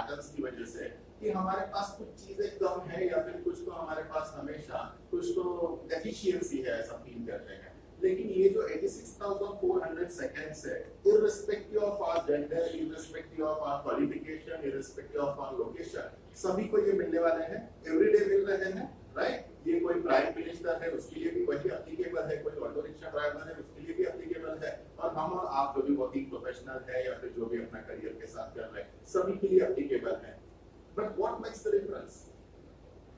Patterns की वजह से कि हमारे पास कुछ चीज़ें कम है या फिर कुछ तो हमारे पास हमेशा कुछ तो डेफिशिएंसी है ऐसा फील करते हैं। लेकिन ये जो 86,400 सेकंड्स है इरिस्पेक्टिव ऑफ़ आवर लोकेशन सभी को ये मिलने वाले हैं एवरीडे मिल रहे हैं। राइट ये कोई प्राइम मिनिस्टर है, उसके लिए भी वही एप्लीकेबल है, कोई ऑटो रिक्शा ड्राइवर है, उसके लिए भी एप्लीकेबल है। और हम और आप जो भी वर्किंग प्रोफेशनल है या फिर जो भी अपना करियर के साथ कर रहे हैं, सभी के लिए अप्लीकेबल है। But what makes the difference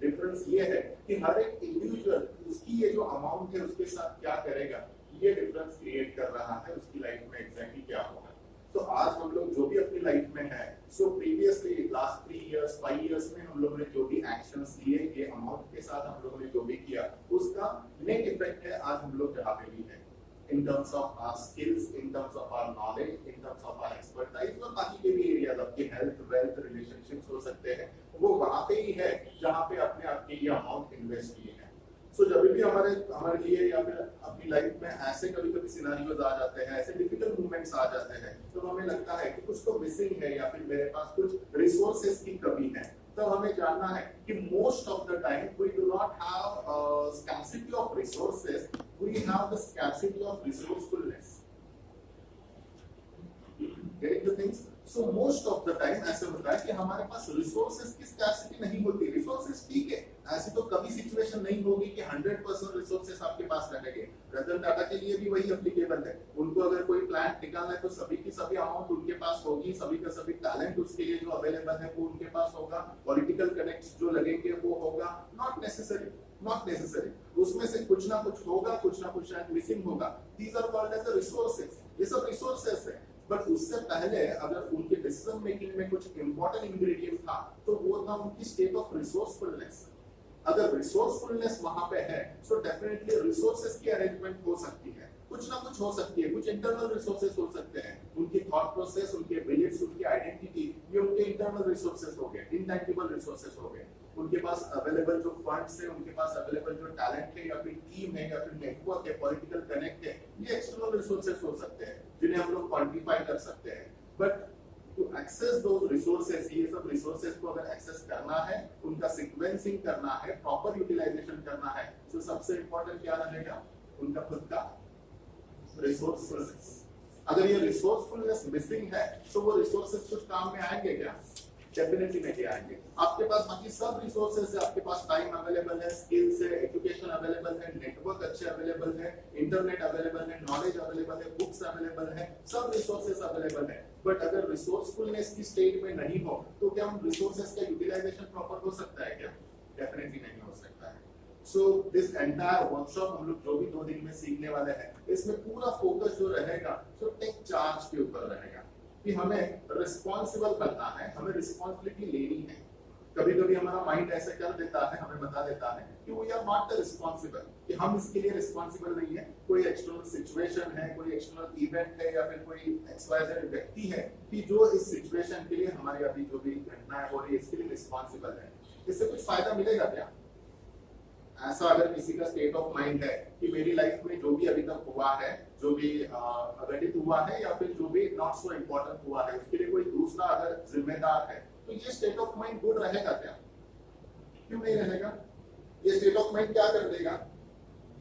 difference ये है कि हर एक इंडिविजुअल उसकी ये जो अमाउंट है, उसके साथ क्या करेगा, ये डिफरेंस क्रिएट कर रहा है उसकी लाइफ में एग्जैक्टली क्या होगा। तो आज हम लोग जो भी अपनी लाइफ में है so previously last three years five years में हम लोगों ने जो भी एक्शंस लिए ये अमाउंट के साथ हम लोगों ने जो भी किया उसका नेट इफ़ेक्ट है आज हम लोग जहाँ पे भी है। In terms of our skills, in terms of our knowledge, in terms of our expertise और बाकी के भी एरियाज़ आपके हेल्थ वेल्थ रिलेशनशिप्स हो सकते हैं वो वहाँ पे ही है जहाँ पे अपने आपके ये अमाउंट इन्वेस्ट किए हैं। सो जब भी हमारे हमारे लिए या फिर अपनी लाइफ में ऐसे कभी कभी सिनारियोज आ जाते हैं, ऐसे डिफ़िकल्ट मूवमेंट्स आ जाते हैं तो हमें लगता है कि कुछ तो मिसिंग है या फिर मेरे पास कुछ रिसोर्सेज की कमी है। तब हमें जानना है कि most of the time we do not have scarcity of resources we have the scarcity of resourcefulness getting the things? So, most of the time ऐसे होता है कि हमारे पास रिसोर्सेज की स्कैर्सिटी नहीं होती। रिसोर्सेज ठीक है ऐसी तो कभी सिचुएशन नहीं होगी कि 100 परसेंट रिसोर्सेस आपके पास रहेंगे। रतन टाटा के लिए भी वही एप्लीकेबल है। उनको अगर कोई प्लान निकालना है तो सभी की सभी अमाउंट उनके पास होगी। सभी का सभी टैलेंट उसके लिए जो अवेलेबल है, वो उनके पास होगा। पॉलिटिकल कनेक्ट जो लगेंगे, वो होगा। नॉट नेसेसरी नॉट नेसेसरी उसमें से कुछ ना कुछ होगा, कुछ ना कुछ शायद मिसिंग होगा। These are called as resources ये सब रिसोर्सेज है। बट उससे पहले अगर उनके डिसीज़न मेकिंग में कुछ इंपॉर्टेंट इंग्रेडिएंट था तो वो था उनकी स्टेट ऑफ़ रिसोर्सफुलनेस अगर रिसोर्सफुलनेस वहाँ पे है सो डेफिनेटली रिसोर्सेज की अरेंजमेंट हो सकती है। कुछ ना कुछ हो सकती है, कुछ इंटरनल रिसोर्सेज हो सकते हैं। उनकी थॉट प्रोसेस उनके बिलीफ्स उनकी आइडेंटिटी ये उनके इंटरनल रिसोर्सेज हो गए इनटैंजिबल रिसोर्सेज हो गए। उनके पास अवेलेबल जो फंड्स है, उनके पास अवेलेबल जो टैलेंट है, या फिर टीम है, या फिर नेटवर्क है पॉलिटिकल कनेक्ट है, ये एक्सटर्नल रिसोर्सेज हो सकते हैं, जिन्हें हम लोग क्वांटिफाई कर सकते हैं। But to access those resources ये सब रिसोर्सेस को अगर एक्सेस करना है, उनका सिक्वेंसिंग करना है प्रॉपर यूटिलाइजेशन करना है तो सबसे इंपॉर्टेंट क्या रहेगा? उनका खुद का रिसोर्सफुलनेस अगर ये रिसोर्सफुलनेस मिसिंग है तो वो रिसोर्सेस कुछ काम में आएँगे क्या? डेफिनेटली नहीं आएँगे। आपके पास बाकी सब रिसोर्सेज है, आपके पास टाइम अवेलेबल है स्किल्स है एजुकेशन अवेलेबल है नेटवर्क अच्छे अवेलेबल है इंटरनेट अवेलेबल है नॉलेज अवेलेबल है बुक्स अवेलेबल है, सब रिसोर्सेज अवेलेबल है। बट अगर रिसोर्सफुलनेस की स्टेट में नहीं हो तो क्या हम रिसोर्सेज का यूटिलाइजेशन प्रॉपर हो सकता है क्या? डेफिनेटली नहीं हो सकता है। सो दिस एंटायर वर्कशॉप हम लोग जो भी दो दिन में सीखने वाले हैं, इसमें पूरा फोकस जो रहेगा सो टेक चार्ज के ऊपर रहेगा। कि हमें रिस्पॉन्सिबल बनना है, हमें रिस्पॉन्सिबिलिटी लेनी है। कभी कभी हमारा माइंड ऐसे कर देता है, हमें बता देता है कि we are not the responsible कि हम इसके लिए रिस्पॉन्सिबल नहीं है। कोई एक्सटर्नल सिचुएशन है, कोई एक्सटर्नल इवेंट है, या फिर कोई एक्सवाइजेड व्यक्ति है कि जो इस सिचुएशन के लिए हमारे अभी जो भी घटनाएँ हो रही है, इसके लिए रिस्पॉन्सिबल है। इससे कुछ फ़ायदा मिलेगा क्या? ऐसा अगर किसी का स्टेट ऑफ़ माइंड है कि मेरी लाइफ में जो भी अभी तक हुआ है जो भी घटित हुआ है या फिर जो भी नॉट सो इम्पोर्टेंट हुआ है उसके लिए कोई दूसरा अगर जिम्मेदार है तो ये स्टेट ऑफ़ माइंड गुड रहेगा क्या क्यों नहीं रहेगा ये स्टेट ऑफ़ माइंड क्या कर देगा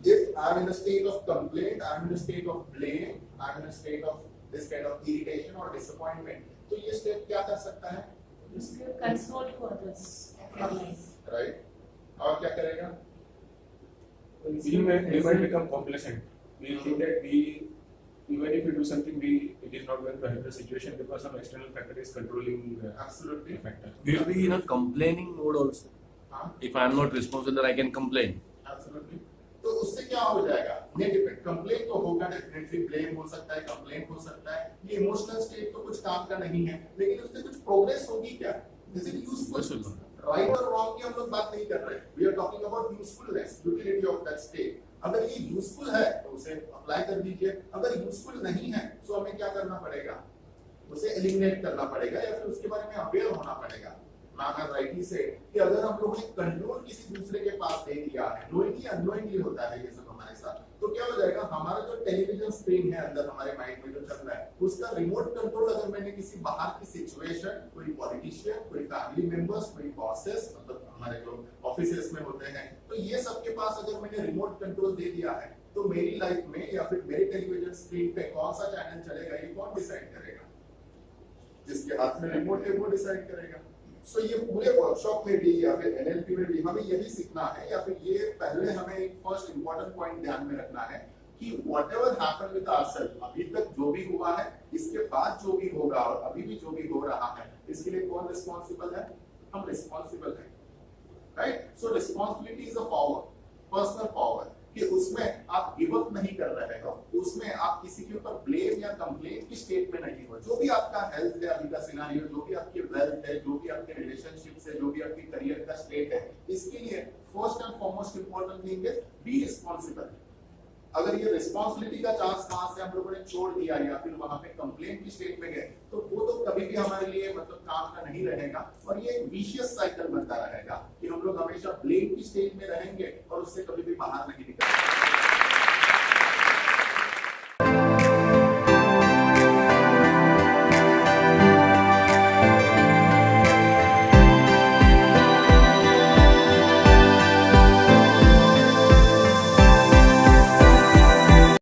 if I'm in a state of complaint, I'm in a state of blame, I'm in a state of this kind of irritation or disappointment, तो ये state क्या कर सकता है? Console to others. Right? और क्या करेगा? We may we might become complacent. We think that we even if we do something, we it is not going to help the situation because some external factor is controlling the Absolutely. factor. We'll be in a complaining mode also. हाँ? If I am not responsible, then I can complain. Absolutely. तो उससे क्या हो जाएगा net effect complain तो होगा definitely blame हो सकता है कंप्लेन हो सकता है ये इमोशनल स्टेट तो कुछ काम का नहीं है लेकिन उससे कुछ प्रोग्रेस होगी क्या इज़ इट यूजफुल. राइट और रॉन्ग की हम लोग बात नहीं कर रहे we are talking about usefulness utility of that state अगर ये यूजफुल है तो उसे अप्लाई कर दीजिए। अगर यूजफुल नहीं है तो हमें क्या करना पड़ेगा? उसे एलिमिनेट करना पड़ेगा, या फिर उसके बारे में अवेयर होना पड़ेगा। मैम राइटली से कि अगर हम लोगों ने कंट्रोल किसी दूसरे के पास दे दिया है नोइंगली अननोइंगली होता है ये सब हमारे साथ तो क्या हो जाएगा? हमारा जो टेलीविज़न स्क्रीन है अंदर, हमारे माइंड में जो चल है उसका रिमोट कंट्रोल अगर मैंने किसी बाहर की सिचुएशन कोई पॉलिटिशियन कोई फैमिली मेंबर्स कोई बॉसेस मतलब हमारे जो ऑफिसेस में होते हैं तो ये सबके पास अगर मैंने रिमोट कंट्रोल दे दिया है तो मेरी लाइफ में या फिर मेरे टेलीविज़न स्क्रीन पे कौन सा चैनल चलेगा, ये कौन डिसाइड करेगा? जिसके हाथ में रिमोट है, वो डिसाइड करेगा। सो so ये पूरे वर्कशॉप में भी या फिर एनएलपी में भी हमें यही सीखना है, या फिर ये पहले हमें फ़र्स्ट इंपॉर्टेंट पॉइंट ध्यान में रखना है कि whatever happen with ourselves अभी तक जो भी हुआ है, इसके बाद जो भी होगा और अभी भी जो भी हो रहा है, इसके लिए कौन रिस्पॉन्सिबल है? हम रिस्पॉन्सिबल है। Right so responsibility is a power personal power कि उसमें आप गिव अप नहीं कर रहे हो। उसमें आप किसी के ऊपर ब्लेम या कंप्लेन की स्टेट में नहीं हो। जो भी आपका हेल्थ है, अभी का सिनारियो जो भी आपकी वेल्थ है, जो भी आपके रिलेशनशिप है, जो भी आपकी करियर का स्टेट है, इसके लिए first and foremost important thing is be responsible अगर ये रिस्पॉन्सिबिलिटी का चांस कहाँ से हम लोगों ने छोड़ दिया या फिर वहाँ पे कंप्लेन की स्टेट में गए तो वो तो कभी भी हमारे लिए मतलब काम का नहीं रहेगा और ये एक विशियस साइकिल बनता रहेगा कि हम लोग हमेशा ब्लेम की स्टेट में रहेंगे और उससे कभी भी बाहर नहीं